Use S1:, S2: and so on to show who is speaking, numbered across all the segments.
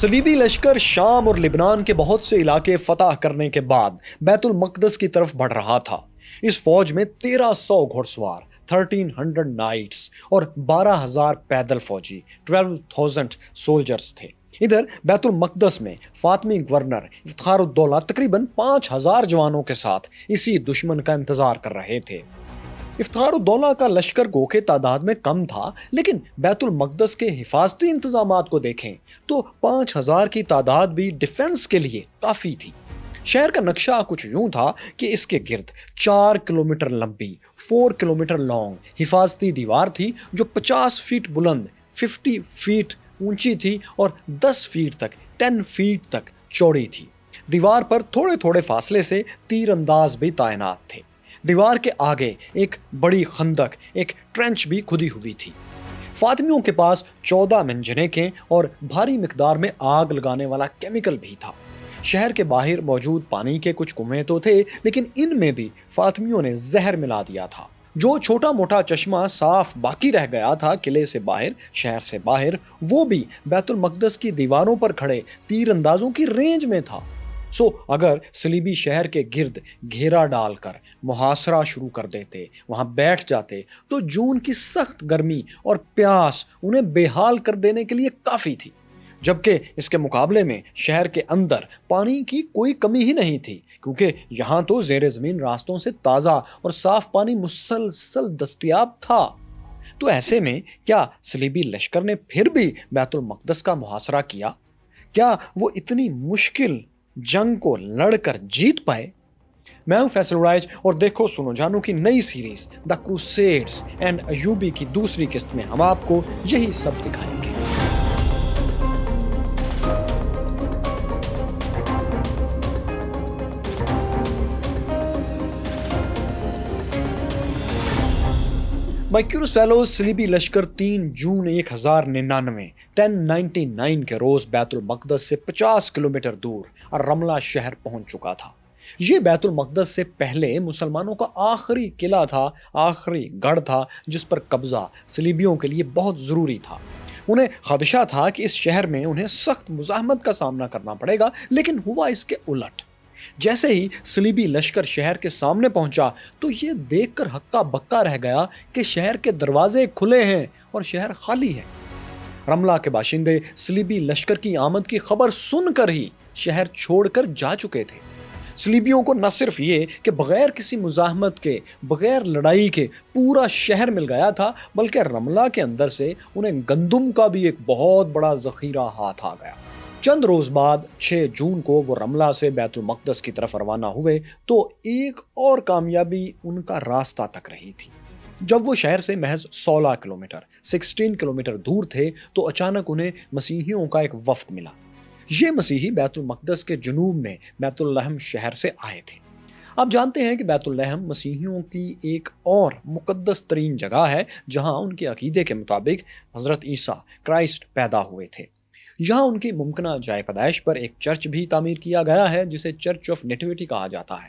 S1: سلیبی لشکر شام اور لبنان کے بہت سے علاقے فتح کرنے کے بعد بیت المقدس کی طرف بڑھ رہا تھا۔ اس فوج میں تیرہ سو گھڑ سوار، تھرٹین ہنڈریڈ نائٹس اور بارہ ہزار پیدل فوجی، ٹویلو تھاؤزینڈ سولجرز تھے۔ ادھر بیت المقدس میں فاطمی گورنر افتخار الدولہ تقریباً پانچ ہزار جوانوں کے ساتھ اسی دشمن کا انتظار کر رہے تھے۔ افتخار الدولہ کا لشکر گو کے تعداد میں کم تھا، لیکن بیت المقدس کے حفاظتی انتظامات کو دیکھیں تو پانچ ہزار کی تعداد بھی ڈیفنس کے لیے کافی تھی۔ شہر کا نقشہ کچھ یوں تھا کہ اس کے گرد چار کلومیٹر لمبی، فور کلومیٹر لانگ حفاظتی دیوار تھی جو پچاس فیٹ بلند، ففٹی فیٹ اونچی تھی اور دس فیٹ تک، ٹین فیٹ تک چوڑی تھی۔ دیوار پر تھوڑے تھوڑے فاصلے سے تیر انداز بھی تعینات تھے۔ دیوار کے آگے ایک بڑی خندق، ایک ٹرنچ بھی کھدی ہوئی تھی۔ فاطمیوں کے پاس چودہ منجنیکیں اور بھاری مقدار میں آگ لگانے والا کیمیکل بھی تھا۔ شہر کے باہر موجود پانی کے کچھ کنویں تو تھے، لیکن ان میں بھی فاطمیوں نے زہر ملا دیا تھا۔ جو چھوٹا موٹا چشمہ صاف باقی رہ گیا تھا قلعے سے باہر، شہر سے باہر، وہ بھی بیت المقدس کی دیواروں پر کھڑے تیر اندازوں کی رینج میں تھا۔ سو اگر سلیبی شہر کے گرد گھیرا ڈال کر محاصرہ شروع کر دیتے، وہاں بیٹھ جاتے، تو جون کی سخت گرمی اور پیاس انہیں بے حال کر دینے کے لیے کافی تھی۔ جبکہ اس کے مقابلے میں شہر کے اندر پانی کی کوئی کمی ہی نہیں تھی، کیونکہ یہاں تو زیر زمین راستوں سے تازہ اور صاف پانی مسلسل دستیاب تھا۔ تو ایسے میں کیا سلیبی لشکر نے پھر بھی بیت المقدس کا محاصرہ کیا؟ کیا وہ اتنی مشکل جنگ کو لڑ کر جیت پائے۔ میں ہوں فیصل رائج اور دیکھو سنو جانو کی نئی series the Crusades and Ayubi کی دوسری قسط میں ہم آپ کو یہی سب دکھائیں گے۔ مائکیورس فیلوز سلیبی لشکر تین جون ایک ہزار ننانوے ٹین نائنٹی نائن کے روز بیت المقدس سے پچاس کلومیٹر دور اور رملہ شہر پہنچ چکا تھا۔ یہ بیت المقدس سے پہلے مسلمانوں کا آخری قلعہ تھا، آخری گڑھ تھا، جس پر قبضہ سلیبیوں کے لیے بہت ضروری تھا۔ انہیں خدشہ تھا کہ اس شہر میں انہیں سخت مزاحمت کا سامنا کرنا پڑے گا، لیکن ہوا اس کے الٹ۔ جیسے ہی سلیبی لشکر شہر کے سامنے پہنچا، تو یہ دیکھ کر ہکا بکا رہ گیا کہ شہر کے دروازے کھلے ہیں اور شہر خالی ہے۔ رملہ کے باشندے سلیبی لشکر کی آمد کی خبر سن کر ہی شہر چھوڑ کر جا چکے تھے۔ سلیبیوں کو نہ صرف یہ کہ بغیر کسی مزاحمت کے، بغیر لڑائی کے پورا شہر مل گیا تھا، بلکہ رملہ کے اندر سے انہیں گندم کا بھی ایک بہت بڑا ذخیرہ ہاتھ آ گیا۔ چند روز بعد، چھ جون کو وہ رملہ سے بیت المقدس کی طرف روانہ ہوئے تو ایک اور کامیابی ان کا راستہ تک رہی تھی۔ جب وہ شہر سے محض سولہ کلومیٹر، سکسٹین کلومیٹر دور تھے تو اچانک انہیں مسیحیوں کا ایک وفد ملا۔ یہ مسیحی بیت المقدس کے جنوب میں بیت الحم شہر سے آئے تھے۔ آپ جانتے ہیں کہ بیت الحم مسیحیوں کی ایک اور مقدس ترین جگہ ہے، جہاں ان کے عقیدے کے مطابق حضرت عیسیٰ کرائسٹ پیدا ہوئے تھے۔ یہاں ان کی ممکنہ جائے پیدائش پر ایک چرچ بھی تعمیر کیا گیا ہے، جسے چرچ آف نیٹیوٹی کہا جاتا ہے۔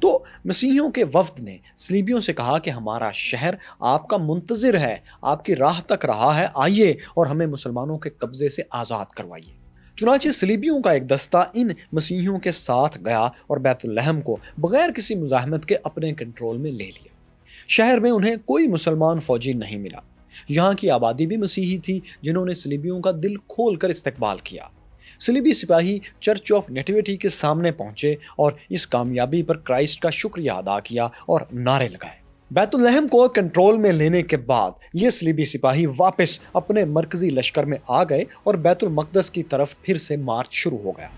S1: تو مسیحیوں کے وفد نے سلیبیوں سے کہا کہ ہمارا شہر آپ کا منتظر ہے، آپ کی راہ تک رہا ہے، آئیے اور ہمیں مسلمانوں کے قبضے سے آزاد کروائیے۔ چنانچہ سلیبیوں کا ایک دستہ ان مسیحیوں کے ساتھ گیا اور بیت الحم کو بغیر کسی مزاحمت کے اپنے کنٹرول میں لے لیا۔ شہر میں انہیں کوئی مسلمان فوجی نہیں ملا۔ یہاں کی آبادی بھی مسیحی تھی، جنہوں نے سلیبیوں کا دل کھول کر استقبال کیا۔ سلیبی سپاہی چرچ آف نیٹیوٹی کے سامنے پہنچے اور اس کامیابی پر کرائسٹ کا شکریہ ادا کیا اور نعرے لگائے۔ بیت الحم کو کنٹرول میں لینے کے بعد یہ سلیبی سپاہی واپس اپنے مرکزی لشکر میں آ گئے اور بیت المقدس کی طرف پھر سے مارچ شروع ہو گیا۔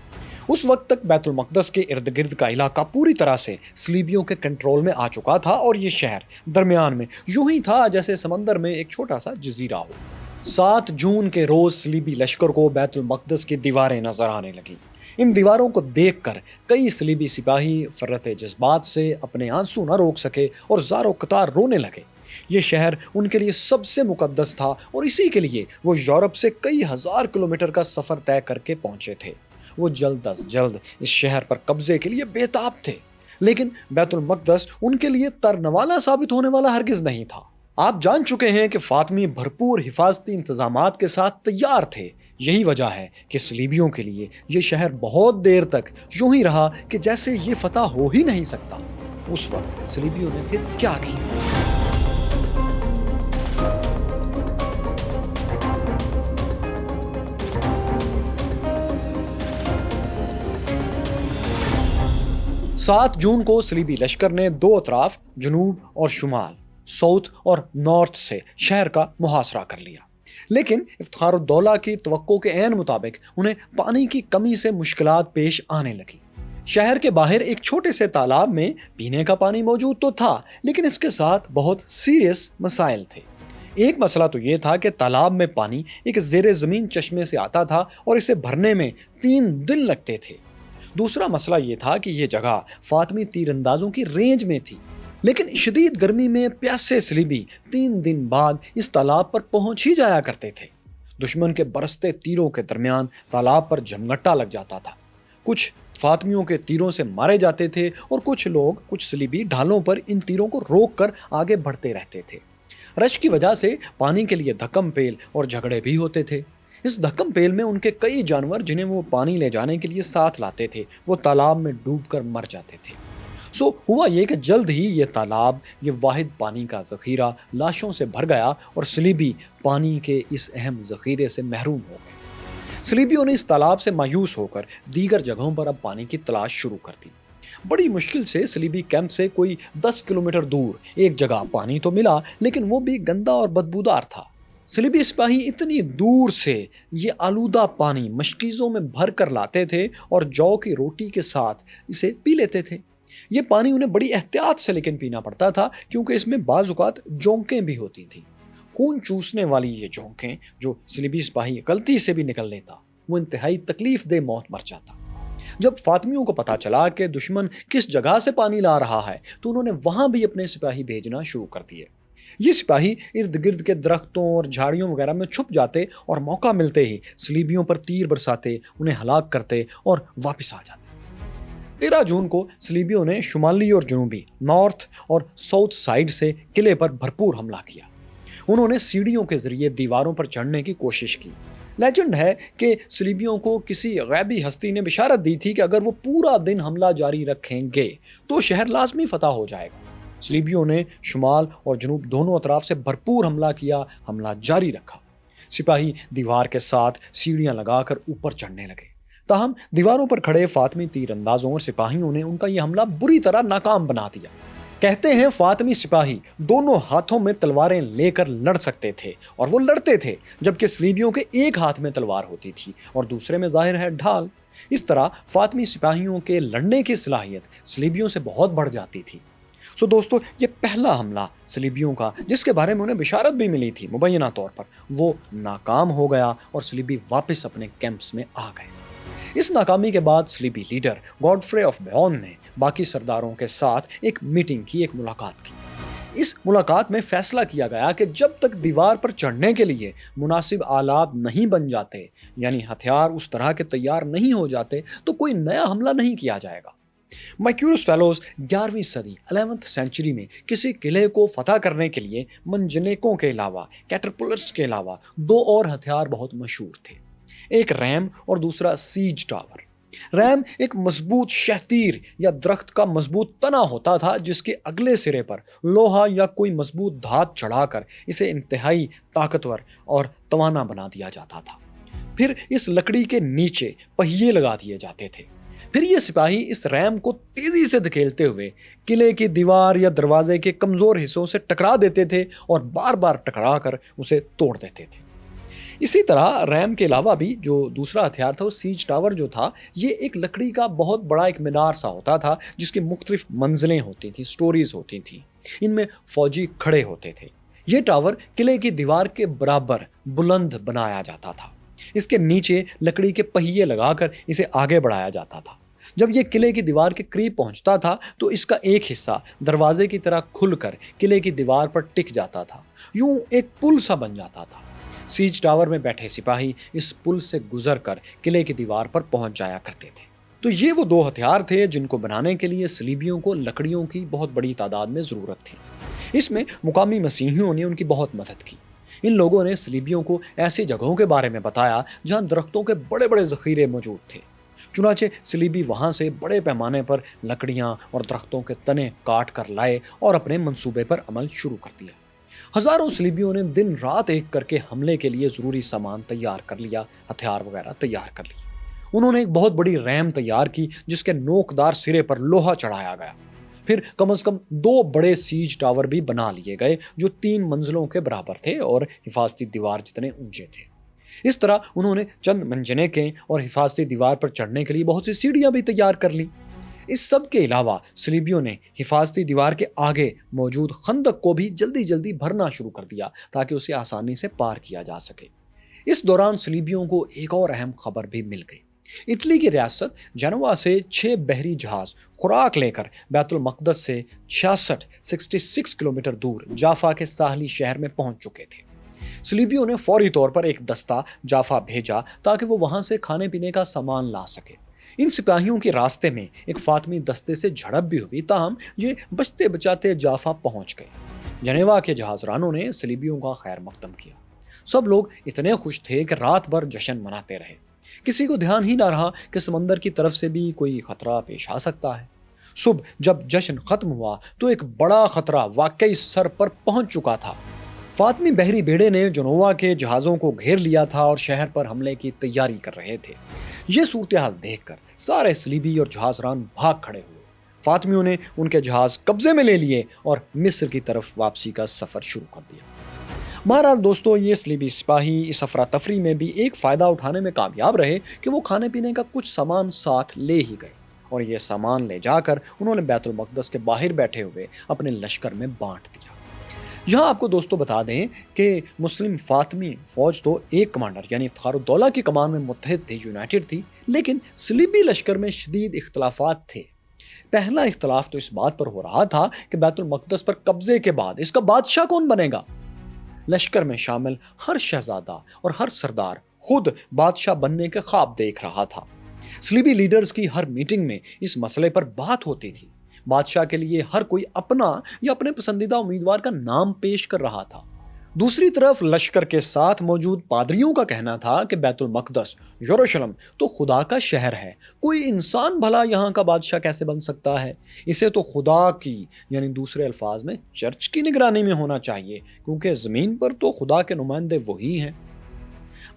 S1: اس وقت تک بیت المقدس کے ارد گرد کا علاقہ پوری طرح سے سلیبیوں کے کنٹرول میں آ چکا تھا اور یہ شہر درمیان میں یوں ہی تھا جیسے سمندر میں ایک چھوٹا سا جزیرہ ہو۔ سات جون کے روز سلیبی لشکر کو بیت المقدس کی دیواریں نظر آنے لگیں۔ ان دیواروں کو دیکھ کر کئی سلیبی سپاہی فرت جذبات سے اپنے آنسو نہ روک سکے اور زار و قطار رونے لگے۔ یہ شہر ان کے لیے سب سے مقدس تھا اور اسی کے لیے وہ یورپ سے کئی ہزار کلومیٹر کا سفر طے کر کے پہنچے تھے۔ وہ جلد از جلد اس شہر پر قبضے کے لیے بےتاب تھے۔ لیکن بیت المقدس ان کے لیے ترنوالا ثابت ہونے والا ہرگز نہیں تھا۔ آپ جان چکے ہیں کہ فاطمی بھرپور حفاظتی انتظامات کے ساتھ تیار تھے۔ یہی وجہ ہے کہ سلیبیوں کے لیے یہ شہر بہت دیر تک یوں ہی رہا کہ جیسے یہ فتح ہو ہی نہیں سکتا۔ اس وقت سلیبیوں نے پھر کیا کیا؟ سات جون کو سلیبی لشکر نے دو اطراف، جنوب اور شمال، ساؤتھ اور نارتھ سے شہر کا محاصرہ کر لیا۔ لیکن افتخار الدولہ کی توقع کے عین مطابق انہیں پانی کی کمی سے مشکلات پیش آنے لگی۔ شہر کے باہر ایک چھوٹے سے تالاب میں پینے کا پانی موجود تو تھا، لیکن اس کے ساتھ بہت سیریس مسائل تھے۔ ایک مسئلہ تو یہ تھا کہ تالاب میں پانی ایک زیر زمین چشمے سے آتا تھا اور اسے بھرنے میں تین دن لگتے تھے۔ دوسرا مسئلہ یہ تھا کہ یہ جگہ فاطمی تیر اندازوں کی رینج میں تھی۔ لیکن شدید گرمی میں پیاسے سلیبی تین دن بعد اس تالاب پر پہنچ ہی جایا کرتے تھے۔ دشمن کے برستے تیروں کے درمیان تالاب پر جمگٹا لگ جاتا تھا۔ کچھ فاطمیوں کے تیروں سے مارے جاتے تھے اور کچھ لوگ، کچھ سلیبی ڈھالوں پر ان تیروں کو روک کر آگے بڑھتے رہتے تھے۔ رش کی وجہ سے پانی کے لیے دھکم پیل اور جھگڑے بھی ہوتے تھے۔ اس دھکم پیل میں ان کے کئی جانور جنہیں وہ پانی لے جانے کے لیے ساتھ لاتے تھے، وہ تالاب میں ڈوب کر مر جاتے تھے۔ سو ہوا یہ کہ جلد ہی یہ تالاب، یہ واحد پانی کا ذخیرہ لاشوں سے بھر گیا اور سلیبی پانی کے اس اہم ذخیرے سے محروم ہو گئے۔ سلیبیوں نے اس تالاب سے مایوس ہو کر دیگر جگہوں پر اب پانی کی تلاش شروع کر دی۔ بڑی مشکل سے سلیبی کیمپ سے کوئی دس کلومیٹر دور ایک جگہ پانی تو ملا، لیکن وہ بھی گندا اور بدبودار تھا۔ سلیبی سپاہی اتنی دور سے یہ آلودہ پانی مشکیزوں میں بھر کر لاتے تھے اور جو کی روٹی کے ساتھ اسے پی لیتے تھے۔ یہ پانی انہیں بڑی احتیاط سے لیکن پینا پڑتا تھا کیونکہ اس میں بعض اوقات جونکیں بھی ہوتی تھیں۔ خون چوسنے والی یہ جونکیں جو سلیبی سپاہی غلطی سے بھی نکل لیتا، وہ انتہائی تکلیف دہ موت مر جاتا۔ جب فاطمیوں کو پتا چلا کہ دشمن کس جگہ سے پانی لا رہا ہے، تو انہوں نے وہاں بھی اپنے سپاہی بھیجنا شروع کر دیے۔ یہ سپاہی ارد گرد کے درختوں اور جھاڑیوں وغیرہ میں چھپ جاتے اور موقع ملتے ہی سلیبیوں پر تیر برساتے، انہیں ہلاک کرتے اور واپس آ جاتے۔ تیرہ جون کو سلیبیوں نے شمالی اور جنوبی، نارتھ اور ساؤتھ سائڈ سے قلعے پر بھرپور حملہ کیا۔ انہوں نے سیڑھیوں کے ذریعے دیواروں پر چڑھنے کی کوشش کی۔ لیجنڈ ہے کہ سلیبیوں کو کسی غیبی ہستی نے بشارت دی تھی کہ اگر وہ پورا دن حملہ جاری رکھیں گے تو شہر لازمی فتح ہو جائے گا۔ سلیبیوں نے شمال اور جنوب دونوں اطراف سے بھرپور حملہ کیا، حملہ جاری رکھا۔ سپاہی دیوار کے ساتھ سیڑھیاں لگا کر اوپر چڑھنے لگے۔ تاہم، دیواروں پر کھڑے فاطمی تیر اندازوں اور سپاہیوں نے ان کا یہ حملہ بری طرح ناکام بنا دیا۔ کہتے ہیں، فاطمی سپاہی دونوں ہاتھوں میں تلواریں لے کر لڑ سکتے تھے اور وہ لڑتے تھے، جبکہ سلیبیوں کے ایک ہاتھ میں تلوار ہوتی تھی اور دوسرے میں ظاہر ہے ڈھال۔ اس طرح فاطمی سپاہیوں کے لڑنے کی صلاحیت سلیبیوں سے بہت بڑھ جاتی تھی۔ سو دوستو، یہ پہلا حملہ سلیبیوں کا، جس کے بارے میں انہیں بشارت بھی ملی تھی مبینہ طور پر، وہ ناکام ہو گیا اور سلیبی واپس اپنے کیمپس میں آ گئے۔ اس ناکامی کے بعد سلیبی لیڈر گوڈفرے آف بیون نے باقی سرداروں کے ساتھ ایک میٹنگ کی، ایک ملاقات کی۔ اس ملاقات میں فیصلہ کیا گیا کہ جب تک دیوار پر چڑھنے کے لیے مناسب آلات نہیں بن جاتے یعنی ہتھیار اس طرح کے تیار نہیں ہو جاتے، تو کوئی نیا حملہ نہیں کیا جائے گا۔ مائکیورس فیلوز گیارہویں صدی، الیونتھ سینچری میں کسی قلعے کو فتح کرنے کے لیے منجنیکوں کے علاوہ کیٹرپولرز کے علاوہ دو اور ہتھیار بہت مشہور تھے۔ ایک ریم اور دوسرا سیج ٹاور۔ ریم ایک مضبوط شہتیر یا درخت کا مضبوط تنا ہوتا تھا جس کے اگلے سرے پر لوہا یا کوئی مضبوط دھات چڑھا کر اسے انتہائی طاقتور اور توانا بنا دیا جاتا تھا۔ پھر اس لکڑی کے نیچے پہیے لگا دیے جاتے تھے۔ پھر یہ سپاہی اس ریم کو تیزی سے دھکیلتے ہوئے قلعے کی دیوار یا دروازے کے کمزور حصوں سے ٹکرا دیتے تھے اور بار بار ٹکرا کر اسے توڑ دیتے تھے۔ اسی طرح ریم کے علاوہ بھی جو دوسرا ہتھیار تھا، وہ سیج ٹاور جو تھا، یہ ایک لکڑی کا بہت بڑا ایک مینار سا ہوتا تھا، جس کی مختلف منزلیں ہوتی تھیں سٹوریز ہوتی تھیں۔ ان میں فوجی کھڑے ہوتے تھے۔ یہ ٹاور قلعے کی دیوار کے برابر بلند بنایا جاتا تھا۔ اس کے نیچے لکڑی کے پہیے لگا کر اسے آگے بڑھایا جاتا تھا۔ جب یہ قلعے کی دیوار کے قریب پہنچتا تھا، تو اس کا ایک حصہ دروازے کی طرح کھل کر قلعے کی دیوار پر ٹک جاتا تھا۔ یوں ایک پل سا بن جاتا تھا۔ سیج ٹاور میں بیٹھے سپاہی اس پل سے گزر کر قلعے کی دیوار پر پہنچ جایا کرتے تھے۔ تو یہ وہ دو ہتھیار تھے جن کو بنانے کے لیے سلیبیوں کو لکڑیوں کی بہت بڑی تعداد میں ضرورت تھی۔ اس میں مقامی مسیحیوں نے ان کی بہت مدد کی۔ ان لوگوں نے سلیبیوں کو ایسی جگہوں کے بارے میں بتایا جہاں درختوں کے بڑے بڑے ذخیرے موجود تھے۔ چنانچہ سلیبی وہاں سے بڑے پیمانے پر لکڑیاں اور درختوں کے تنے کاٹ کر لائے اور اپنے منصوبے پر عمل شروع کر دیا۔ ہزاروں سلیبیوں نے دن رات ایک کر کے حملے کے لیے ضروری سامان تیار کر لیا، ہتھیار وغیرہ تیار کر لیا انہوں نے ایک بہت بڑی ریم تیار کی، جس کے نوکدار سرے پر لوہا چڑھایا گیا۔ پھر کم از کم دو بڑے سیج ٹاور بھی بنا لیے گئے، جو تین منزلوں کے برابر تھے اور حفاظتی دیوار جتنے اونچے تھے۔ اس طرح انہوں نے چند منجنے کے اور حفاظتی دیوار پر چڑھنے کے لیے بہت سی سیڑھیاں بھی تیار کر لی اس سب کے علاوہ سلیبیوں نے حفاظتی دیوار کے آگے موجود خندق کو بھی جلدی جلدی بھرنا شروع کر دیا تاکہ اسے آسانی سے پار کیا جا سکے۔ اس دوران سلیبیوں کو ایک اور اہم خبر بھی مل گئی۔ اٹلی کی ریاست جنوا سے چھ بحری جہاز خوراک لے کر بیت المقدس سے چھیاسٹھ، سکسٹی سکس کلومیٹر دور جافا کے ساحلی شہر میں پہنچ چکے تھے۔ سلیبیوں نے فوری طور پر ایک دستہ جافا بھیجا تاکہ وہ وہاں سے کھانے پینے کا سامان لا سکے۔ ان سپاہیوں کے راستے میں ایک فاطمی دستے سے جھڑپ بھی ہوئی تاہم یہ بچتے بچاتے جافا پہنچ گئے۔ جنیوا کے جہاز رانوں نے سلیبیوں کا خیر مقدم کیا۔ سب لوگ اتنے خوش تھے کہ رات بھر جشن مناتے رہے۔ کسی کو دھیان ہی نہ رہا کہ سمندر کی طرف سے بھی کوئی خطرہ پیش آ سکتا ہے۔ صبح جب جشن ختم ہوا تو ایک بڑا خطرہ واقعی سر پر پہنچ چکا تھا۔ فاطمی بحری بیڑے نے جنووا کے جہازوں کو گھیر لیا تھا اور شہر پر حملے کی تیاری کر رہے تھے۔ یہ صورتحال دیکھ کر سارے سلیبی اور جہاز ران بھاگ کھڑے ہوئے۔ فاطمیوں نے ان کے جہاز قبضے میں لے لیے اور مصر کی طرف واپسی کا سفر شروع کر دیا۔ بہرحال دوستو، یہ سلیبی سپاہی اس افراتفری میں بھی ایک فائدہ اٹھانے میں کامیاب رہے کہ وہ کھانے پینے کا کچھ سامان ساتھ لے ہی گئے۔ اور یہ سامان لے جا کر انہوں نے بیت المقدس کے باہر بیٹھے ہوئے اپنے لشکر میں بانٹ دیا۔ یہاں آپ کو دوستو بتا دیں کہ مسلم فاطمی فوج تو ایک کمانڈر یعنی افتخار الدولہ کی کمان میں متحد تھی یونائٹڈ تھی، لیکن سلیبی لشکر میں شدید اختلافات تھے۔ پہلا اختلاف تو اس بات پر ہو رہا تھا کہ بیت المقدس پر قبضے کے بعد اس کا بادشاہ کون بنے گا؟ لشکر میں شامل ہر شہزادہ اور ہر سردار خود بادشاہ بننے کے خواب دیکھ رہا تھا۔ سلیبی لیڈرز کی ہر میٹنگ میں اس مسئلے پر بات ہوتی تھی۔ بادشاہ کے لیے ہر کوئی اپنا یا اپنے پسندیدہ امیدوار کا نام پیش کر رہا تھا۔ دوسری طرف لشکر کے ساتھ موجود پادریوں کا کہنا تھا کہ بیت المقدس یوروشلم تو خدا کا شہر ہے۔ کوئی انسان بھلا یہاں کا بادشاہ کیسے بن سکتا ہے؟ اسے تو خدا کی یعنی دوسرے الفاظ میں، چرچ کی نگرانی میں ہونا چاہیے، کیونکہ زمین پر تو خدا کے نمائندے وہی ہیں۔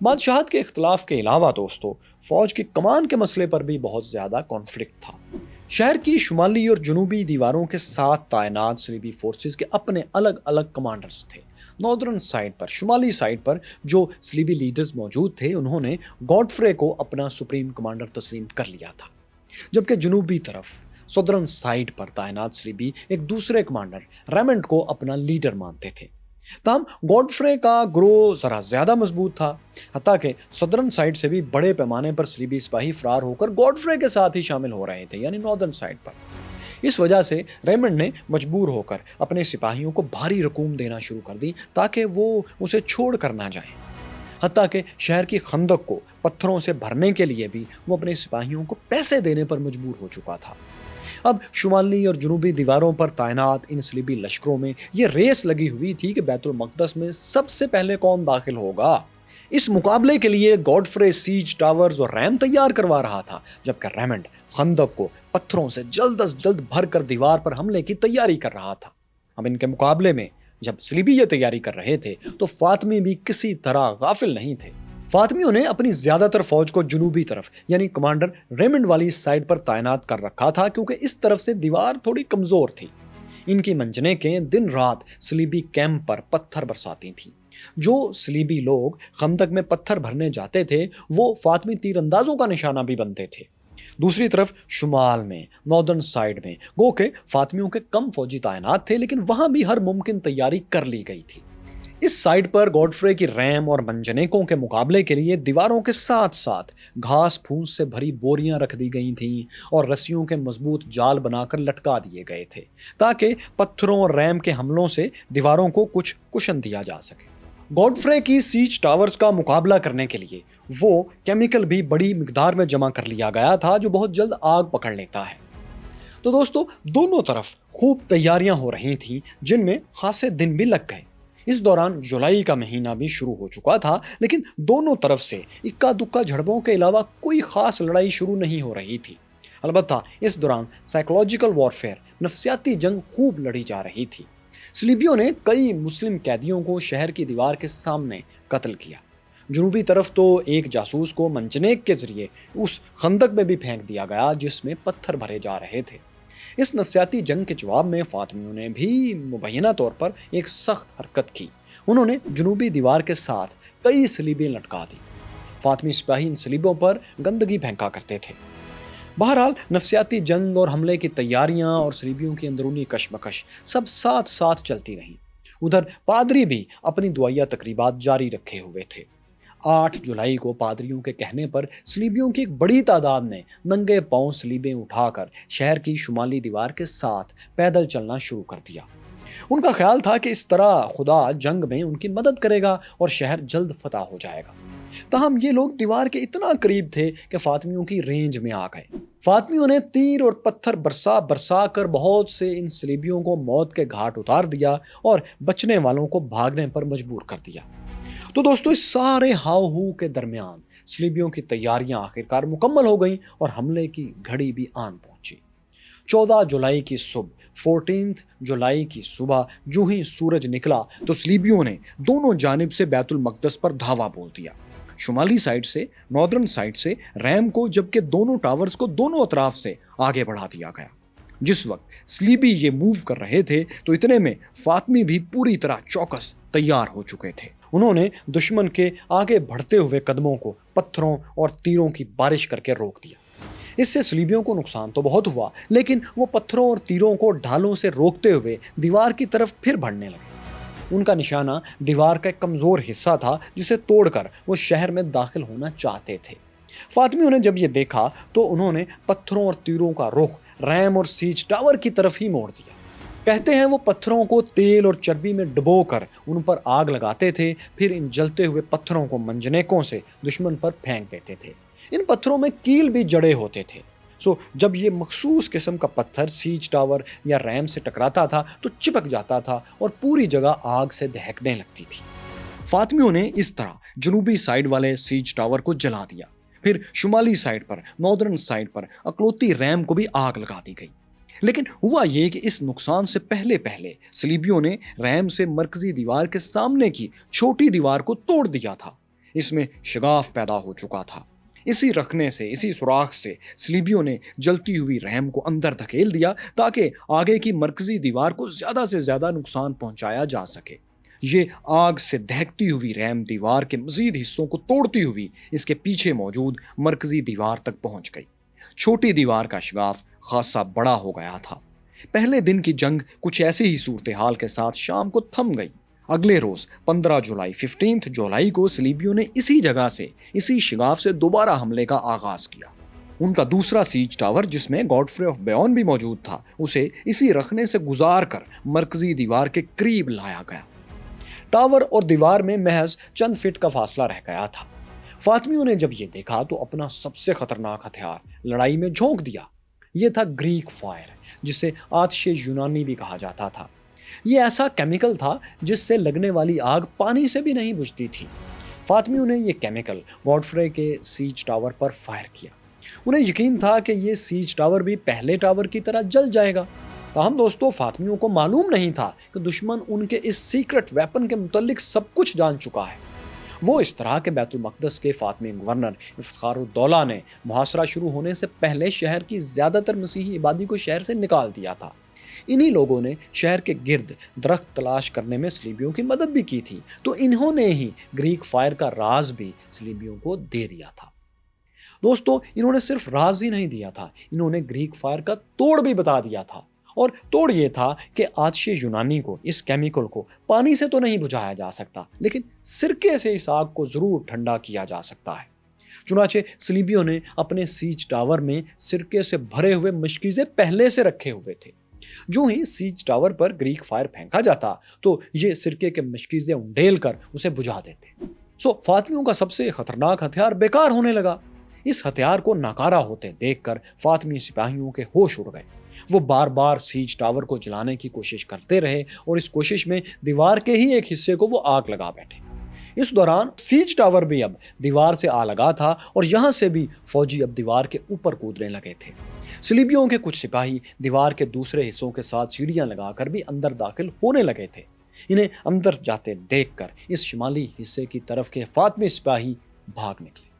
S1: بادشاہت کے اختلاف کے علاوہ دوستو، فوج کی کمان کے مسئلے پر بھی بہت زیادہ کانفلکٹ تھا۔ شہر کی شمالی اور جنوبی دیواروں کے ساتھ تعینات سلیبی فورسز کے اپنے الگ الگ کمانڈرز تھے۔ ناردرن سائڈ پر، شمالی سائڈ پر جو سلیبی لیڈرز موجود تھے، انہوں نے گوڈفرے کو اپنا سپریم کمانڈر تسلیم کر لیا تھا۔ جبکہ جنوبی طرف سدرن سائڈ پر تعینات سلیبی ایک دوسرے کمانڈر ریمنڈ کو اپنا لیڈر مانتے تھے۔ تاہم گوڈفرے کا گروہ ذرا زیادہ مضبوط تھا، حتیٰ کہ سدرن سائڈ سے بھی بڑے پیمانے پر سلیبی سپاہی فرار ہو کر گوڈفرے کے ساتھ ہی شامل ہو رہے تھے یعنی ناردرن سائڈ پر۔ اس وجہ سے ریمنڈ نے مجبور ہو کر اپنے سپاہیوں کو بھاری رقوم دینا شروع کر دی تاکہ وہ اسے چھوڑ کر نہ جائیں۔ حتیٰ کہ شہر کی خندق کو پتھروں سے بھرنے کے لیے بھی وہ اپنے سپاہیوں کو پیسے دینے پر مجبور ہو چکا تھا۔ اب شمالی اور جنوبی دیواروں پر تعینات، ان سلیبی لشکروں میں یہ ریس لگی ہوئی تھی کہ بیت المقدس میں سب سے پہلے کون داخل ہوگا۔ اس مقابلے کے لیے گوڈفرے سیج ٹاورز اور ریم تیار کروا رہا تھا، جبکہ ریمنڈ خندق کو پتھروں سے جلد از جلد بھر کر دیوار پر حملے کی تیاری کر رہا تھا۔ اب ان کے مقابلے میں جب سلیبی یہ تیاری کر رہے تھے، تو فاطمی بھی کسی طرح غافل نہیں تھے۔ فاطمیوں نے اپنی زیادہ تر فوج کو جنوبی طرف یعنی کمانڈر ریمنڈ والی سائڈ پر تعینات کر رکھا تھا کیونکہ اس طرف سے دیوار تھوڑی کمزور تھی۔ ان کی منجنے کے دن رات سلیبی کیمپ پر پتھر برساتی تھیں۔ جو سلیبی لوگ خندق میں پتھر بھرنے جاتے تھے، وہ فاطمی تیر اندازوں کا نشانہ بھی بنتے تھے۔ دوسری طرف شمال میں ناردرن سائڈ میں، گو کہ فاطمیوں کے کم فوجی تعینات تھے، لیکن وہاں بھی ہر ممکن تیاری کر لی گئی تھی۔ اس سائڈ پر گوڈفرے کی ریم اور منجنیکوں کے مقابلے کے لیے دیواروں کے ساتھ ساتھ گھاس پھونس سے بھری بوریاں رکھ دی گئی تھیں اور رسیوں کے مضبوط جال بنا کر لٹکا دیے گئے تھے تاکہ پتھروں اور ریم کے حملوں سے دیواروں کو کچھ کشن دیا جا سکے۔ گوڈفرے کی سیچ ٹاورز کا مقابلہ کرنے کے لیے وہ کیمیکل بھی بڑی مقدار میں جمع کر لیا گیا تھا جو بہت جلد آگ پکڑ لیتا ہے۔ تو دوستو، دونوں طرف خوب تیاریاں ہو رہی تھیں جن میں خاصے دن بھی لگ گئے۔ اس دوران جولائی کا مہینہ بھی شروع ہو چکا تھا، لیکن دونوں طرف سے اکا دکا جھڑپوں کے علاوہ کوئی خاص لڑائی شروع نہیں ہو رہی تھی۔ البتہ اس دوران سائیکولوجیکل وارفیئر نفسیاتی جنگ خوب لڑی جا رہی تھی۔ سلیبیوں نے کئی مسلم قیدیوں کو شہر کی دیوار کے سامنے قتل کیا۔ جنوبی طرف تو ایک جاسوس کو منجنیک کے ذریعے اس خندق میں بھی پھینک دیا گیا، جس میں پتھر بھرے جا رہے تھے۔ اس نفسیاتی جنگ کے جواب میں فاطمیوں نے بھی مبینہ طور پر ایک سخت حرکت کی۔ انہوں نے جنوبی دیوار کے ساتھ کئی سلیبیں لٹکا دی فاطمی سپاہی ان سلیبوں پر گندگی پھینکا کرتے تھے۔ بہرحال، نفسیاتی جنگ اور حملے کی تیاریاں اور سلیبیوں کی اندرونی کشمکش سب ساتھ ساتھ چلتی رہیں۔ ادھر، پادری بھی اپنی دعائیہ تقریبات جاری رکھے ہوئے تھے۔ آٹھ جولائی کو پادریوں کے کہنے پر سلیبیوں کی ایک بڑی تعداد نے ننگے پاؤں سلیبیں اٹھا کر شہر کی شمالی دیوار کے ساتھ پیدل چلنا شروع کر دیا۔ ان کا خیال تھا کہ اس طرح خدا جنگ میں ان کی مدد کرے گا اور شہر جلد فتح ہو جائے گا۔ تاہم یہ لوگ دیوار کے اتنا قریب تھے کہ فاطمیوں کی رینج میں آ گئے۔ فاطمیوں نے تیر اور پتھر برسا برسا کر بہت سے ان سلیبیوں کو موت کے گھاٹ اتار دیا اور بچنے والوں کو بھاگنے پر مجبور کر دیا۔ تو دوستو، اس سارے ہاؤ ہو کے درمیان سلیبیوں کی تیاریاں آخرکار مکمل ہو گئیں اور حملے کی گھڑی بھی آن پہنچی۔ چودہ جولائی کی صبح فورٹینتھ جولائی کی صبح جو ہی سورج نکلا تو سلیبیوں نے دونوں جانب سے بیت المقدس پر دھاوا بول دیا۔ شمالی سائڈ سے ناردرن سائڈ سے ریم کو، جبکہ دونوں ٹاورز کو دونوں اطراف سے آگے بڑھا دیا گیا۔ جس وقت سلیبی یہ موو کر رہے تھے تو اتنے میں فاطمی بھی پوری طرح چوکس تیار ہو چکے تھے۔ انہوں نے دشمن کے آگے بڑھتے ہوئے قدموں کو پتھروں اور تیروں کی بارش کر کے روک دیا۔ اس سے سلیبیوں کو نقصان تو بہت ہوا، لیکن وہ پتھروں اور تیروں کو ڈھالوں سے روکتے ہوئے دیوار کی طرف پھر بڑھنے لگے۔ ان کا نشانہ دیوار کا ایک کمزور حصہ تھا، جسے توڑ کر وہ شہر میں داخل ہونا چاہتے تھے۔ فاطمیوں نے جب یہ دیکھا تو انہوں نے پتھروں اور تیروں کا رخ ریم اور سیچ ٹاور کی طرف ہی موڑ دیا۔ کہتے ہیں وہ پتھروں کو تیل اور چربی میں ڈبو کر ان پر آگ لگاتے تھے، پھر ان جلتے ہوئے پتھروں کو منجنیکوں سے دشمن پر پھینک دیتے تھے۔ ان پتھروں میں کیل بھی جڑے ہوتے تھے۔ سو جب یہ مخصوص قسم کا پتھر سیچ ٹاور یا ریم سے ٹکراتا تھا تو چپک جاتا تھا اور پوری جگہ آگ سے دہکنے لگتی تھی۔ فاطمیوں نے اس طرح جنوبی سائڈ والے سیچ ٹاور کو جلا دیا۔ پھر شمالی سائڈ پر ناردرن سائڈ پر اکلوتی ریم کو بھی آگ لگا دی گئی۔ لیکن ہوا یہ کہ اس نقصان سے پہلے پہلے سلیبیوں نے ریم سے مرکزی دیوار کے سامنے کی چھوٹی دیوار کو توڑ دیا تھا۔ اس میں شگاف پیدا ہو چکا تھا۔ اسی رکھنے سے، اسی سوراخ سے سلیبیوں نے جلتی ہوئی رحم کو اندر دھکیل دیا تاکہ آگے کی مرکزی دیوار کو زیادہ سے زیادہ نقصان پہنچایا جا سکے۔ یہ آگ سے دہکتی ہوئی رحم دیوار کے مزید حصوں کو توڑتی ہوئی اس کے پیچھے موجود مرکزی دیوار تک پہنچ گئی۔ چھوٹی دیوار کا شگاف خاصا بڑا ہو گیا تھا۔ پہلے دن کی جنگ کچھ ایسی ہی صورتحال کے ساتھ شام کو تھم گئی۔ اگلے روز پندرہ جولائی ففٹینتھ جولائی کو سلیبیوں نے اسی جگہ سے اسی شگاف سے دوبارہ حملے کا آغاز کیا۔ ان کا دوسرا سیج ٹاور جس میں گاڈ فری آف بیون بھی موجود تھا، اسے اسی رکھنے سے گزار کر مرکزی دیوار کے قریب لایا گیا۔ ٹاور اور دیوار میں محض چند فٹ کا فاصلہ رہ گیا تھا۔ فاطمیوں نے جب یہ دیکھا تو اپنا سب سے خطرناک ہتھیار لڑائی میں جھونک دیا۔ یہ تھا گریک فائر، جسے آتش یونانی بھی کہا جاتا تھا۔ یہ ایسا کیمیکل تھا جس سے لگنے والی آگ پانی سے بھی نہیں بجھتی تھی۔ فاطمیوں نے یہ کیمیکل گوڈفرے کے سیچ ٹاور پر فائر کیا۔ انہیں یقین تھا کہ یہ سیچ ٹاور بھی پہلے ٹاور کی طرح جل جائے گا۔ تاہم دوستو، فاطمیوں کو معلوم نہیں تھا کہ دشمن ان کے اس سیکرٹ ویپن کے متعلق سب کچھ جان چکا ہے۔ وہ اس طرح کے بیت المقدس کے فاطمی گورنر افتخار الدولہ نے محاصرہ شروع ہونے سے پہلے شہر کی زیادہ تر مسیحی عبادی کو شہر سے نکال دیا تھا۔ انہی لوگوں نے شہر کے گرد درخت تلاش کرنے میں سلیبیوں کی مدد بھی کی تھی، تو انہوں نے ہی گریک فائر کا راز بھی سلیبیوں کو دے دیا تھا۔ دوستو، انہوں نے صرف راز ہی نہیں دیا تھا، انہوں نے گریک فائر کا توڑ بھی بتا دیا تھا۔ اور توڑ یہ تھا کہ آتش یونانی کو، اس کیمیکل کو پانی سے تو نہیں بجھایا جا سکتا، لیکن سرکے سے اس آگ کو ضرور ٹھنڈا کیا جا سکتا ہے۔ چنانچہ سلیبیوں نے اپنے سیچ ٹاور میں سرکے سے بھرے ہوئے مشکیزیں پہلے سے رکھے ہوئے تھے۔ جو ہی سیچ ٹاور پر گریک فائر پھینکا جاتا تو یہ سرکے کے مشکیزیں انڈیل کر اسے بجھا دیتے۔ سو فاطمیوں کا سب سے خطرناک ہتھیار بیکار ہونے لگا۔ اس ہتھیار کو ناکارہ ہوتے دیکھ کر فاطمی سپاہیوں کے ہوش اڑ گئے۔ وہ بار بار سیج ٹاور کو جلانے کی کوشش کرتے رہے اور اس کوشش میں دیوار کے ہی ایک حصے کو وہ آگ لگا بیٹھے۔ اس دوران سیج ٹاور بھی اب دیوار سے آ لگا تھا اور یہاں سے بھی فوجی اب دیوار کے اوپر کودنے لگے تھے۔ سلیبیوں کے کچھ سپاہی دیوار کے دوسرے حصوں کے ساتھ سیڑھیاں لگا کر بھی اندر داخل ہونے لگے تھے۔ انہیں اندر جاتے دیکھ کر اس شمالی حصے کی طرف کے فاطمی سپاہی بھاگ نکلے۔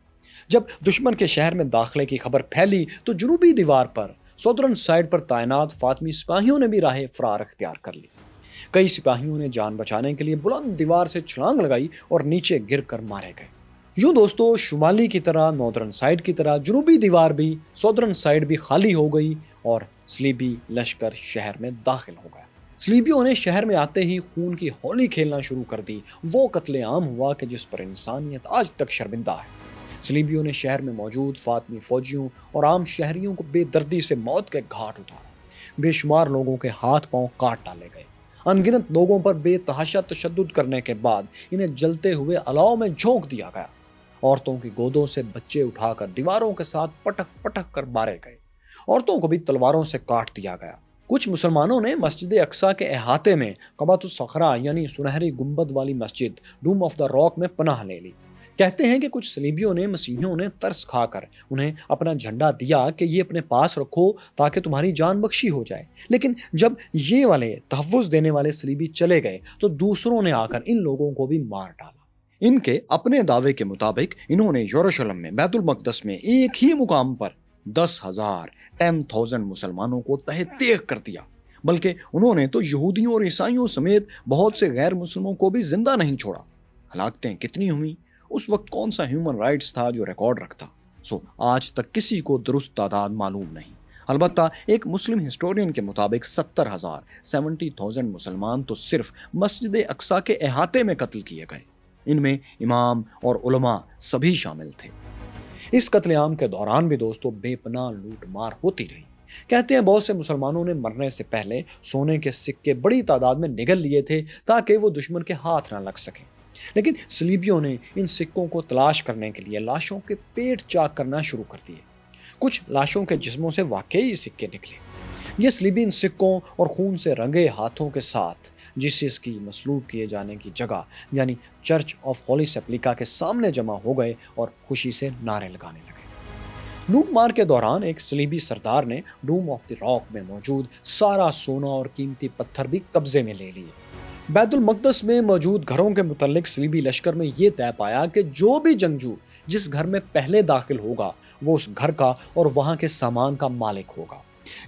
S1: جب دشمن کے شہر میں داخلے کی خبر پھیلی تو جنوبی دیوار پر سودرن سائڈ پر تعینات فاطمی سپاہیوں نے بھی راہ فرار اختیار کر لی۔ کئی سپاہیوں نے جان بچانے کے لیے بلند دیوار سے چھلانگ لگائی اور نیچے گر کر مارے گئے۔ یوں دوستو، شمالی کی طرح، نودرن سائڈ کی طرح جنوبی دیوار بھی، سودرن سائڈ بھی خالی ہو گئی اور سلیبی لشکر شہر میں داخل ہو گیا۔ سلیبیوں نے شہر میں آتے ہی خون کی ہولی کھیلنا شروع کر دی۔ وہ قتل عام ہوا کہ جس پر انسانیت آج تک شرمندہ ہے۔ سلیبیوں نے شہر میں موجود فاطمی فوجیوں اور عام شہریوں کو بے دردی سے موت کے گھاٹ اتارا۔ بے شمار لوگوں کے ہاتھ پاؤں کاٹ ڈالے گئے۔ انگنت لوگوں پر بے تحاشا تشدد کرنے کے بعد انہیں جلتے ہوئے الاؤ میں جھونک دیا گیا۔ عورتوں کی گودوں سے بچے اٹھا کر دیواروں کے ساتھ پٹک پٹک کر مارے گئے۔ عورتوں کو بھی تلواروں سے کاٹ دیا گیا۔ کچھ مسلمانوں نے مسجد اقسا کے احاطے میں قبات الصخرہ یعنی سنہری گنبد والی مسجد ڈوم آف دا راک میں پناہ لے لی۔ کہتے ہیں کہ کچھ سلیبیوں نے، مسیحیوں نے ترس کھا کر انہیں اپنا جھنڈا دیا کہ یہ اپنے پاس رکھو تاکہ تمہاری جان بخشی ہو جائے۔ لیکن جب یہ والے تحفظ دینے والے سلیبی چلے گئے تو دوسروں نے آ کر ان لوگوں کو بھی مار ڈالا۔ ان کے اپنے دعوے کے مطابق انہوں نے یوروشلم میں بیت المقدس میں ایک ہی مقام پر دس ہزار ٹین تھاؤزینڈ مسلمانوں کو تہ تیغ کر دیا۔ بلکہ انہوں نے تو یہودیوں اور عیسائیوں سمیت بہت سے غیر مسلموں کو بھی زندہ نہیں چھوڑا۔ ہلاکتیں کتنی ہوئیں؟ اس وقت کون سا ہیومن رائٹس تھا جو ریکارڈ رکھتا؟ سو آج تک کسی کو درست تعداد معلوم نہیں۔ البتہ ایک مسلم ہسٹورین کے مطابق ستر ہزار، سیونٹی تھاؤزینڈ مسلمان تو صرف مسجد اقسا کے احاطے میں قتل کیے گئے۔ ان میں امام اور علماء سبھی شامل تھے۔ اس قتل عام کے دوران بھی دوستوں بے پناہ لوٹ مار ہوتی رہی۔ کہتے ہیں بہت سے مسلمانوں نے مرنے سے پہلے سونے کے سکے بڑی تعداد میں نگل لیے تھے تاکہ وہ دشمن کے ہاتھ نہ لگ سکیں۔ لیکن سلیبیوں نے ان سکوں کو تلاش کرنے کے لیے لاشوں کے پیٹ چاک کرنا شروع کر دیے۔ کچھ لاشوں کے جسموں سے واقعی سکے نکلے۔ یہ سلیبی ان سکوں اور خون سے رنگے ہاتھوں کے ساتھ، جس اس کی مسلوب کیے جانے کی جگہ یعنی چرچ آف ہولی سپلیکا کے سامنے جمع ہو گئے اور خوشی سے نعرے لگانے لگے۔ لوٹ مار کے دوران ایک سلیبی سردار نے ڈوم آف دی راک میں موجود سارا سونا اور قیمتی پتھر بھی قبضے میں لے لیے۔ بیت المقدس میں موجود گھروں کے متعلق سلیبی لشکر میں یہ طے پایا کہ جو بھی جنگجو جس گھر میں پہلے داخل ہوگا، وہ اس گھر کا اور وہاں کے سامان کا مالک ہوگا۔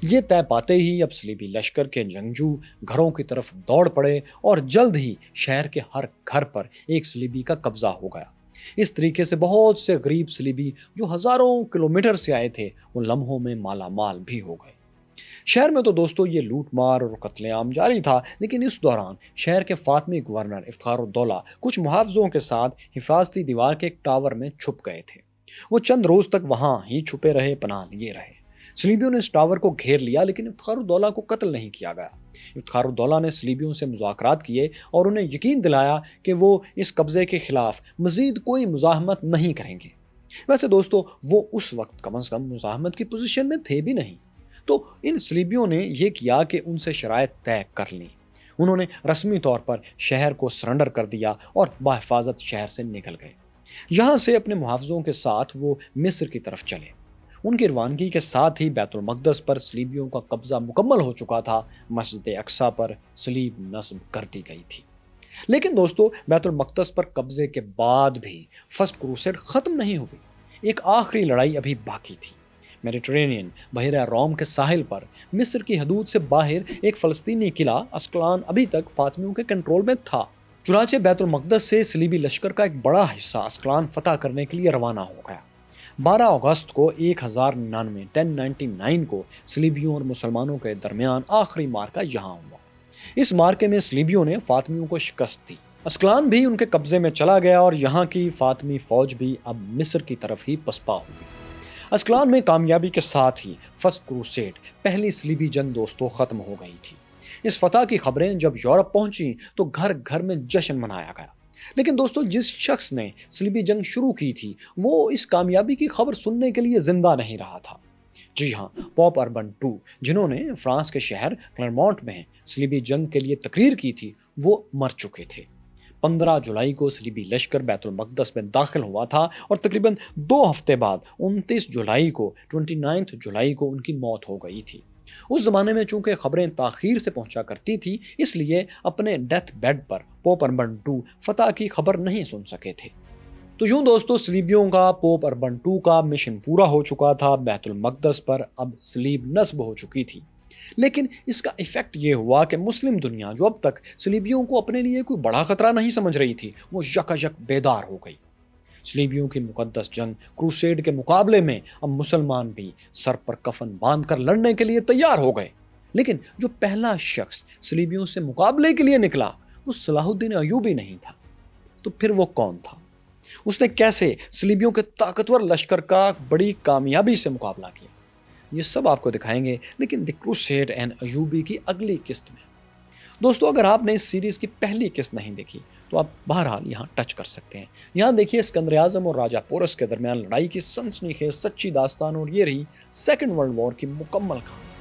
S1: یہ طے پاتے ہی اب سلیبی لشکر کے جنگجو گھروں کی طرف دوڑ پڑے اور جلد ہی شہر کے ہر گھر پر ایک سلیبی کا قبضہ ہو گیا۔ اس طریقے سے بہت سے غریب سلیبی جو ہزاروں کلومیٹر سے آئے تھے وہ لمحوں میں مالا مال بھی ہو گئے۔ شہر میں تو دوستو یہ لوٹ مار اور قتل عام جاری تھا، لیکن اس دوران شہر کے فاطمی گورنر افتخار الدولہ کچھ محافظوں کے ساتھ حفاظتی دیوار کے ایک ٹاور میں چھپ گئے تھے۔ وہ چند روز تک وہاں ہی چھپے رہے، پناہ لیے رہے۔ سلیبیوں نے اس ٹاور کو گھیر لیا، لیکن افتخار الدولہ کو قتل نہیں کیا گیا۔ افتخار الدولہ نے سلیبیوں سے مذاکرات کیے اور انہیں یقین دلایا کہ وہ اس قبضے کے خلاف مزید کوئی مزاحمت نہیں کریں گے۔ ویسے دوستو، وہ اس وقت کم از کم مزاحمت کی پوزیشن میں تھے بھی نہیں۔ تو ان سلیبیوں نے یہ کیا کہ ان سے شرائط طے کر لیں۔ انہوں نے رسمی طور پر شہر کو سرنڈر کر دیا اور بحفاظت شہر سے نکل گئے۔ یہاں سے اپنے محافظوں کے ساتھ وہ مصر کی طرف چلے۔ ان کی روانگی کے ساتھ ہی بیت المقدس پر سلیبیوں کا قبضہ مکمل ہو چکا تھا۔ مسجد اقسا پر سلیب نصب کر دی گئی تھی۔ لیکن دوستو، بیت المقدس پر قبضے کے بعد بھی فرسٹ کروسیڈ ختم نہیں ہوئی۔ ایک آخری لڑائی ابھی باقی تھی۔ میڈیٹرینین۔ بحیرہ روم کے ساحل پر مصر کی حدود سے باہر ایک فلسطینی قلعہ اسکلان ابھی تک فاطمیوں کے کنٹرول میں تھا۔ چنانچہ بیت المقدس سے سلیبی لشکر کا ایک بڑا حصہ اسکلان فتح کرنے کے لیے روانہ ہو گیا۔ بارہ اگست کو ایک ہزار ننانوے، ٹین نائنٹی نائن کو سلیبیوں اور مسلمانوں کے درمیان آخری مارکا یہاں ہوا۔ اس مارکے میں سلیبیوں نے فاطمیوں کو شکست دی۔ اسکلان بھی ان کے قبضے میں چلا گیا اور یہاں کی فاطمی فوج بھی اب مصر کی طرف ہی پسپا ہوئی اسکلان میں کامیابی کے ساتھ ہی فرسٹ کروسیڈ، پہلی سلیبی جنگ دوستوں ختم ہو گئی تھی۔ اس فتح کی خبریں جب یورپ پہنچی تو گھر گھر میں جشن منایا گیا۔ لیکن دوستو، جس شخص نے سلیبی جنگ شروع کی تھی، وہ اس کامیابی کی خبر سننے کے لیے زندہ نہیں رہا تھا۔ جی ہاں پاپ اربن ٹو، جنہوں نے فرانس کے شہر کلرمونٹ میں سلیبی جنگ کے لیے تقریر کی تھی، وہ مر چکے تھے۔ پندرہ جولائی کو سلیبی لشکر بیت المقدس میں داخل ہوا تھا اور تقریباً دو ہفتے بعد انتیس جولائی کو ٹوئنٹی نائنتھ جولائی کو ان کی موت ہو گئی تھی۔ اس زمانے میں چونکہ خبریں تاخیر سے پہنچا کرتی تھی، اس لیے اپنے ڈیتھ بیڈ پر پوپ اربن ٹو فتح کی خبر نہیں سن سکے تھے۔ تو یوں دوستو سلیبیوں کا، پوپ اربن ٹو کا مشن پورا ہو چکا تھا، بیت المقدس پر اب سلیب نصب ہو چکی تھی۔ لیکن اس کا ایفیکٹ یہ ہوا کہ مسلم دنیا جو اب تک سلیبیوں کو اپنے لیے کوئی بڑا خطرہ نہیں سمجھ رہی تھی، وہ یک یک بیدار ہو گئی۔ سلیبیوں کی مقدس جنگ کروسیڈ کے مقابلے میں اب مسلمان بھی سر پر کفن باندھ کر لڑنے کے لیے تیار ہو گئے۔ لیکن جو پہلا شخص سلیبیوں سے مقابلے کے لیے نکلا، وہ صلاح الدین ایوبی نہیں تھا۔ تو پھر وہ کون تھا؟ اس نے کیسے سلیبیوں کے طاقتور لشکر کا بڑی کامیابی سے مقابلہ کیا؟ یہ سب آپ کو دکھائیں گے، لیکن دی کروسیڈ اینڈ ایوبی کی اگلی قسط میں۔ دوستو، اگر آپ نے اس سیریز کی پہلی قسط نہیں دیکھی، تو آپ بہرحال یہاں ٹچ کر سکتے ہیں۔ یہاں دیکھیے، اسکندر اعظم اور راجہ پورس کے درمیان لڑائی کی سنسنی خیز، سچی داستان اور یہ رہی سیکنڈ ورلڈ وار کی مکمل کہانی۔